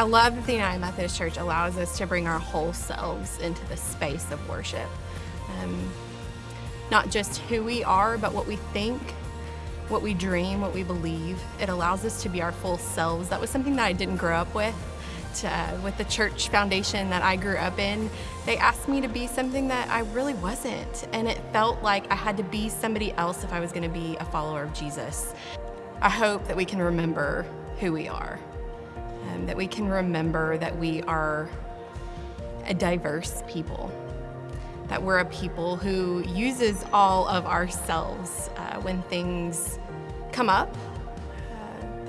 I love that the United Methodist Church allows us to bring our whole selves into the space of worship. Um, not just who we are, but what we think, what we dream, what we believe. It allows us to be our full selves. That was something that I didn't grow up with. Uh, with the church foundation that I grew up in, they asked me to be something that I really wasn't. And it felt like I had to be somebody else if I was going to be a follower of Jesus. I hope that we can remember who we are, that we can remember that we are a diverse people that we're a people who uses all of ourselves uh, when things come up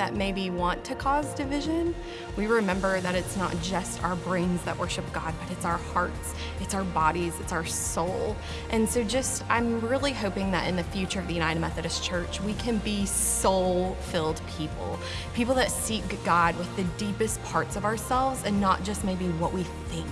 that maybe want to cause division. We remember that it's not just our brains that worship God, but it's our hearts, it's our bodies, it's our soul. And so just, I'm really hoping that in the future of the United Methodist Church, we can be soul-filled people. People that seek God with the deepest parts of ourselves and not just maybe what we think.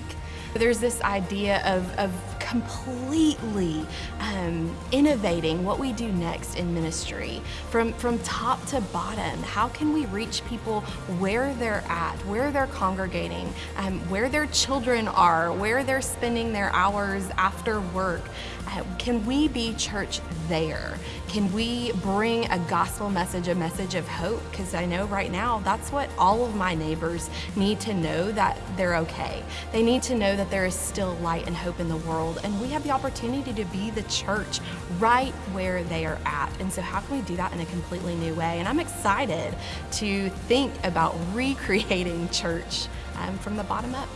There's this idea of, of completely um, innovating what we do next in ministry from, from top to bottom. How can we reach people where they're at, where they're congregating, um, where their children are, where they're spending their hours after work? Uh, can we be church there? Can we bring a gospel message, a message of hope? Because I know right now that's what all of my neighbors need to know that they're okay. They need to know that there is still light and hope in the and we have the opportunity to be the church right where they are at. And so how can we do that in a completely new way? And I'm excited to think about recreating church um, from the bottom up.